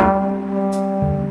Música